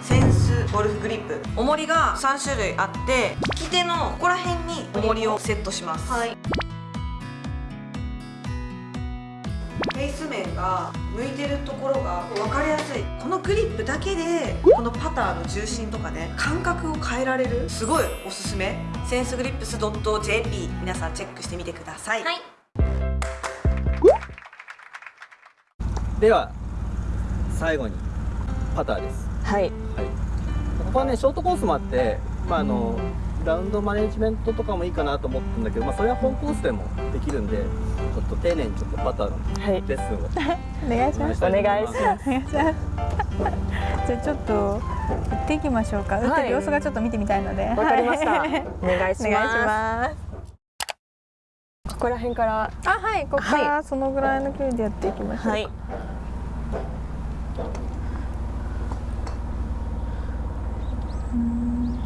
センスゴルフグリップ。重りが3種類あって利き手のここら辺に重りをセットします。はい。フェイス面が向いてるところが分かりやすい。このグリップだけでこのパターの重心とかね感覚を変えられるすごいおすすめ。センスグリップス .jp 皆さんチェックしてみてください、はい。では最後にパターです、はい。はい、ここはねショートコースもあって、まあ、あのラウンドマネジメントとかもいいかなと思ったんだけど、まあ、それは本コースでもできるんでちょっと丁寧にちょっとパターのはいレッスンをお願い。お願いします。お願いします。お願いします。じゃあちょっと打っていきましょうか。打ってる様子がちょっと見てみたいので。わかりました。はい。お願いしお願いしまます。すここら辺から。あはい。ここからそのぐらいの距離でやっていきましょうか。はいうん、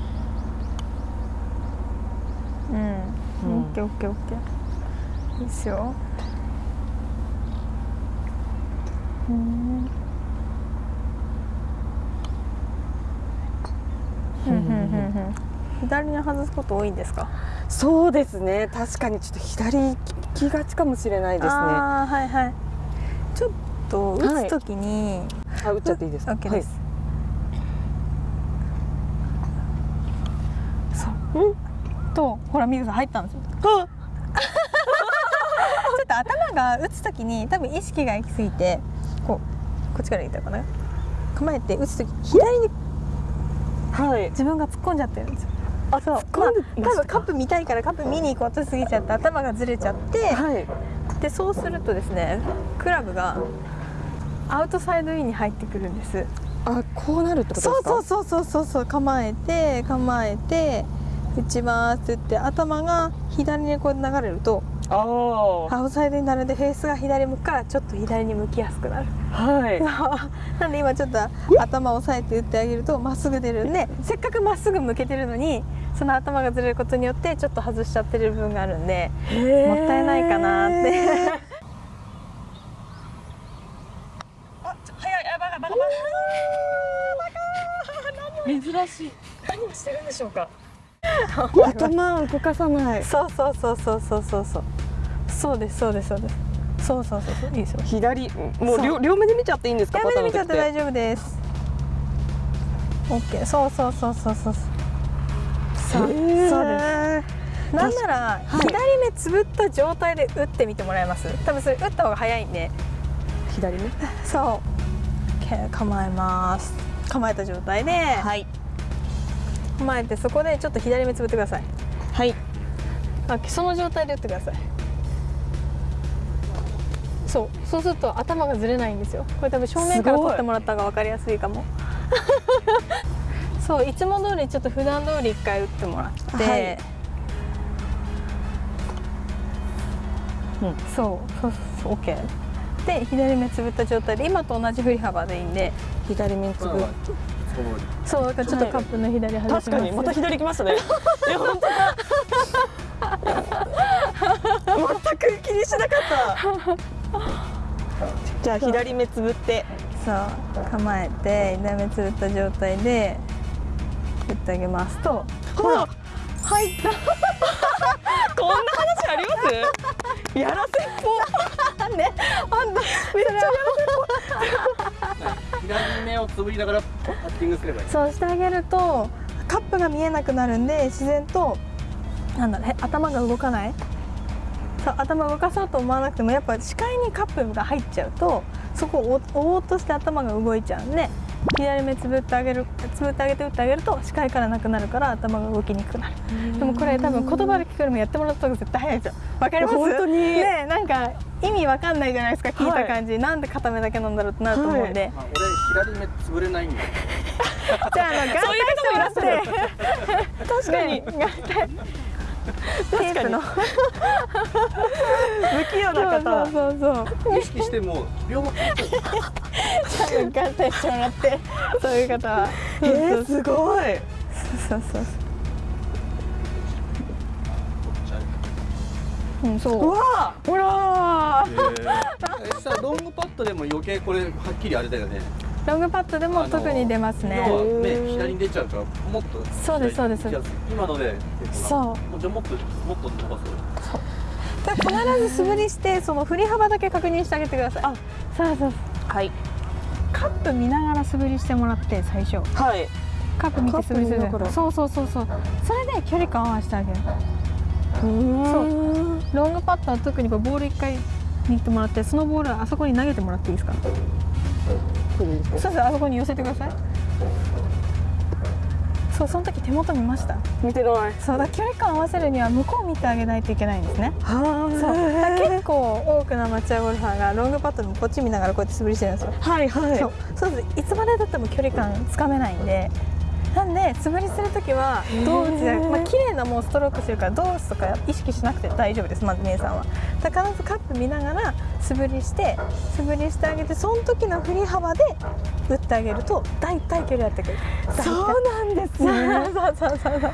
うんオッケーオッケーオッケーいいっすようんふんふんふんふん左に外すこと多いんですかそうですね.確かにちょっと左利きがちかもしれないですね.あはいはいちょっと打つときに、打っちゃっていいです.か OK です、そうとほらミグさん入ったんですよ。ちょっと頭が打つときに多分意識が行き過ぎてこうこっちから言ったかな？構えて打つとき左にはい、はい、自分が突っ込んじゃってるんですよ。あそう。まあ、多分カップ見たいからカップ見に行こうとしすぎちゃって頭がずれちゃって、はい。でそうするとですねクラブがアウトサイドインに入ってくるんです。あこうなるってことですか？そうそうそうそうそうそう。構えて構えて打ちますって言って頭が左にこう流れるとああアウトサイドになるんでフェースが左向くからちょっと左に向きやすくなる。はい。なんで今ちょっと頭を押さえて打ってあげるとまっすぐ出るんでせっかくまっすぐ向けてるのにその頭がずれることによってちょっと外しちゃってる部分があるんでもったいないかなって。珍しい。何をしてるんでしょうか 頭動かさない。そうそうそうそうそうそうそう。そうですそうですそうです。そうそうそうそういいですよ。左？もう両両目で見ちゃっていいんですか？やめて見ちゃって大丈丈夫です。オッケーそうそうそうそうそう。そうそうです。なんならはい。左目つぶった状態で打ってみてもらえます？多分それ打った方が早いんで。左ねそう。オッケー構えます。構えた状態で、はい構えてそこでちょっと左目つぶってください。はい。あその状態で打ってください。そう。そうすると頭がずれないんですよ。これ多分正面から撮ってもらった方が分かりやすいかも。そういつも通りちょっと普段通り一回打ってもらって、はい。うん。そう。そうそう OK で左目つぶった状態で今と同じ振り幅でいいんで左目つぶそうだからちょっとカップの左外します、確かにまた左行きましたね。いや本当だ。全く気にしなかった。じゃあ左目つぶって。そう構えて左目つぶった状態で打ってあげますと。ほら。入った。こんな話あります？やらせっぽ。ね。あんためっちゃや左目をつぶりながらパッティングすればいい。そうしてあげるとカップが見えなくなるんで自然となんだろうへ頭が動かない。そう頭動かそうと思わなくてもやっぱ視界にカップが入っちゃうとそこを追おうとして頭が動いちゃうんで左目つぶってあげるつぶってあげて打ってあげると視界からなくなるから頭が動きにくくなる。でもこれ多分言葉で聞くよりもやってもらった方が絶対早いですよ。わかります？本当に。ねなんか意味わかんないじゃないですか聞いた感じ、なんで片目だけなんだろうってなると思うんで、あ俺左目つぶれないんだ じゃああの眼帯してもらって。確かに。ね眼帯テープの。不器用な方。そうそうそう。意識しても両方つぶって。る多分眼帯してもらって。そういう方は。えー、すごい。そうそうそううんそう。うわほらえー、さロングパットでも余計これはっきりあれだよね。ロングパットでも特に出ますね。要はね左に出ちゃうからもっとそうですそうです。今のでそう。じゃあもっともっと伸ばそう。で必ず素振りしてその振り幅だけ確認してあげてください。あそうそうそう。はい。カップ見ながら素振りしてもらって最初。はい。カップ見て素振りするそうそうそうそう。それで距離感合わせてあげるそう。ロングパットは特にこうボール1回握ってもらってそのボールはあそこに投げてもらっていいですか？そうそうあそこに寄せてください。そうその時手元見ました？見てない。そうだ距離感合わせるには向こう見てあげないといけないんですね。はそう。結構多くのアマチュアゴルファーがロングパットでもこっち見ながらこうやって素振りしてるんですよ。はいはい。そう。そうですいつまでたっても距離感つかめないんでなんで素振りする時はどうじゃまあ綺麗なもうストロークしてるからどうすとか意識しなくて大丈夫ですまず姉さんは。必ずカップ見ながら素振りして素振りしてあげてその時の振り幅で打ってあげると大体距離やってくる。そうなんです。ねそうそうそうそう。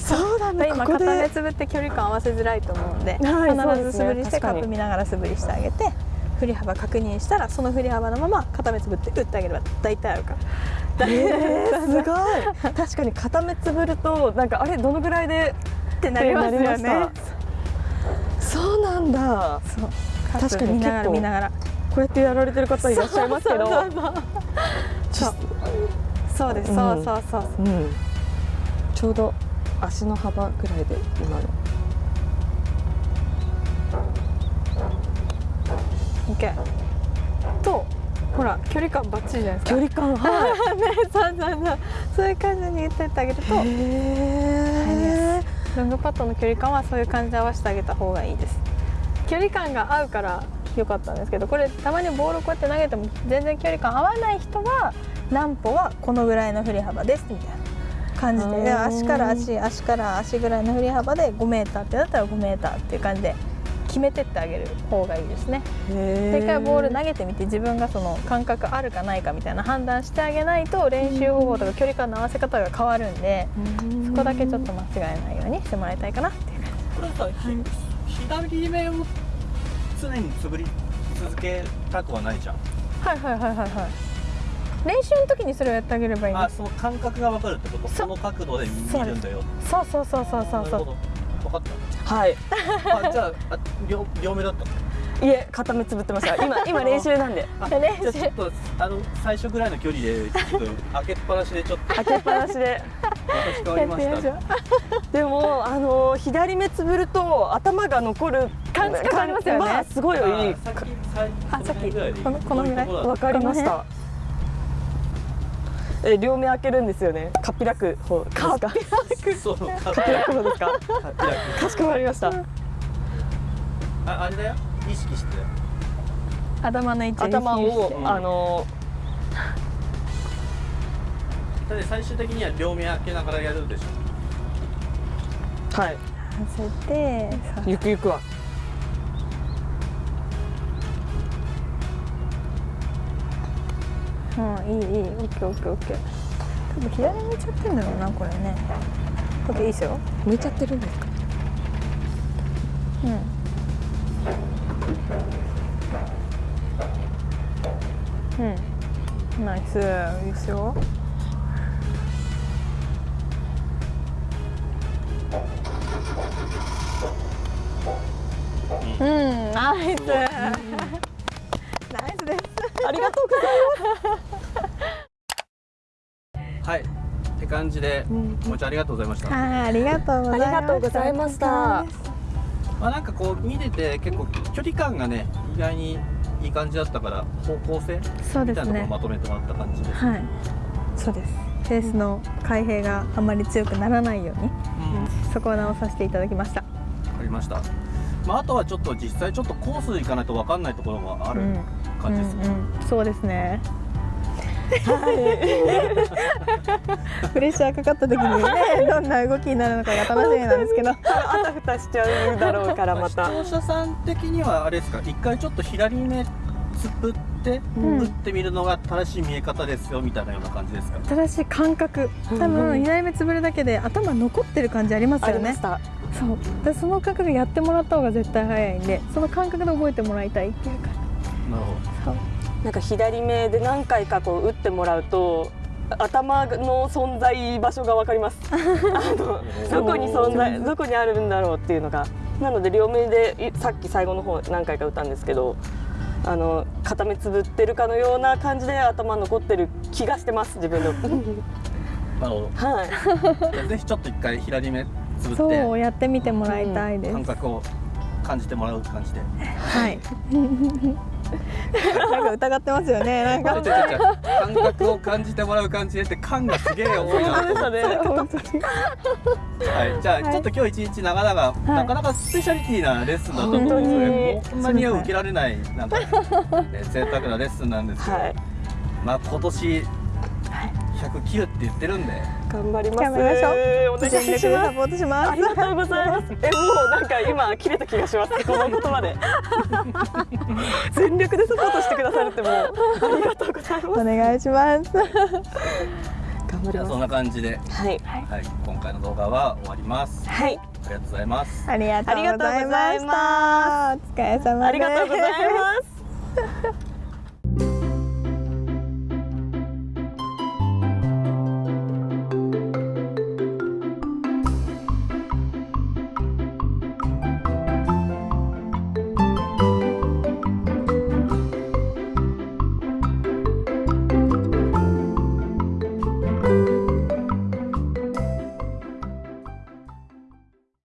そうだ。今ここで。片目つぶって距離感合わせづらいと思うんで、はい必ず素振りしてカ確かに。ップ見ながら素振りしてあげて振り幅確認したらその振り幅のまま片目つぶって打ってあげれば大体あるから。えー、すごい。確かに片目つぶるとなんかあれどのぐらいでってなりますよね。そうなんだ。そう。確かに見ながら見ながら。こうやってやられてる方いらっしゃいますけど。そうそうそうそう。そうです、そうそうそう。うん、ちょうど足の幅ぐらいで今の OK とほら距離感バッチリじゃないですか。距離感はい。ねそうそうそう。そういう感じに言ってってあげるとロングパットの距離感はそういう感じで合わせてあげた方がいいです。距離感が合うから良かったんですけどこれたまにボールこうやって投げても全然距離感合わない人は何歩はこのぐらいの振り幅ですみたいな感じで。足から足足から足ぐらいの振り幅で 5m ってなったら 5m っていう感じで決めてってあげる方がいいですね。で一回ボール投げてみて自分がその感覚あるかないかみたいな判断してあげないと練習方法とか距離感の合わせ方が変わるんでそこだけちょっと間違えないようにしてもらいたいかな。っていう感これさ、ひ左目を常につぶり続けたくはないじゃん。じはいはいはいはいはい。練習の時にそれをやってあげればいいんですあその感覚が分かるってこと？その角度で見るんだよ。そうそうそうそうそう。そう分かっはい。たあじゃああ両両目だったいえ片目つぶってました。今 今練習なんで。あ練習じゃあちょっとあの最初ぐらいの距離でちょっと開けっぱなしでちょっと。開けっぱなしで。私変わりました。でもあの左目つぶると頭が残る感じ変わりますよね。まあすごいいい。あさっきこの辺ぐらいわかりましたえ両目開けるんですよね。かっぴらく方ですか？かっそうかぴらく方ですか？かしこまりました。ああれだよ。意識して。頭の位置頭をうん。あのだって最終的には両目開けながらやるでしょ。はい。乗せてさゆくゆくはうんいいいいオッケーオッケーオッケー。多分左向いちゃってんだろうなこれね。オッケーいいですよ。向いちゃってるんですか？うん。うん。ナイス。いいですよ。うんナイス。ナイスです。ありがとうございはい。って感じでもちゃんありがとうございました。はいありがとうございました。ありがとうございました。まあなんかこう見てて結構距離感がね意外にいい感じだったから方向性そうみたいなところをですねまとめてもらった感じです、はい。そうです。ペースの開閉があまり強くならないようにうん。そこを直させていただきました。わかりました、まあ、あとはちょっと実際ちょっとコース行かないと分かんないところがあるうん。感じですね、うんうん、そうですねプレッシャーかかった時にねどんな動きになるのかが楽しみなんですけど。あたふたしちゃうだろうからまた。視聴者さん的にはあれですか？一回ちょっと左目つぶってうん。打ってみるのが正しい見え方ですよみたいなような感じですか、正しい感覚。多分左目つぶるだけで頭残ってる感じありますよね。ありましたそう。でその感覚やってもらった方が絶対早いんでその感覚で覚えてもらいたいっていうかなるほそうなんか左目で何回かこう打ってもらうと頭の存在場所が分かります。あのどこに存在どこにあるんだろうっていうのが。なので両目でいさっき最後の方何回か打ったんですけどあの片目つぶってるかのような感じで頭残ってる気がしてます自分で なるほはい。どぜひちょっと一回左目つぶってそうやってみてもらいたいです、感覚を感じてもらう感じで。はい なんか疑ってますよね。なんか。感覚を感じてもらう感じでって感がすげえ多いな。と思って本当にはい、じゃあ、ちょっと今日一日長々、なかなかスペシャリティなレッスンだと思うんですよこんなには受けられない、なんか、ね、贅沢なレッスンなんですけど、はい。まあ今年100切るって言ってるんで、頑張ります頑張りましょうお願いしますサポートしますありがとうございます。え、もうなんか今切れた気がします。この言葉で。全力でサポートしてくださるってもうありがとうございます。お願いします頑張りまじゃあそんな感じで、す。はい。はい、今回の動画は終わります。はい。ありがとうございます。ありがとうございましたお疲れ様ですありがとうございます。